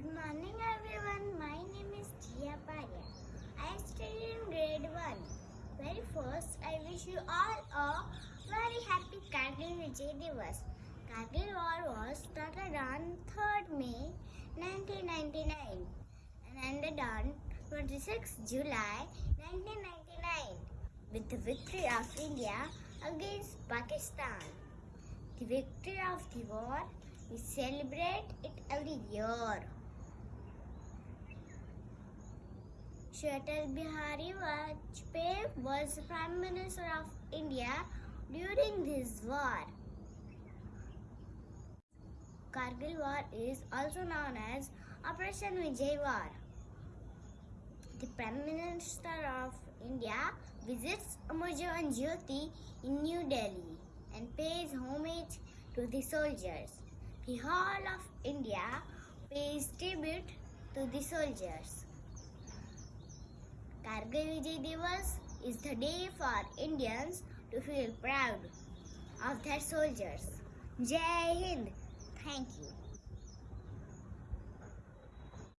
Good morning, everyone. My name is Jia Parya. I study in grade 1. Very first, I wish you all a very happy Kargil Vijay Divas. Kargil War was started on 3rd May 1999 and ended on 26 July 1999 with the victory of India against Pakistan. The victory of the war, we celebrate it every year. Shri Atal Bihari Vajpayee was Prime Minister of India during this war. Kargil War is also known as Operation Vijay War. The Prime Minister of India visits Amar Jawan Jyoti in New Delhi and pays homage to the soldiers. The whole of India pays tribute to the soldiers. Kargil Vijay Divas is the day for Indians to feel proud of their soldiers. Jai Hind. Thank you.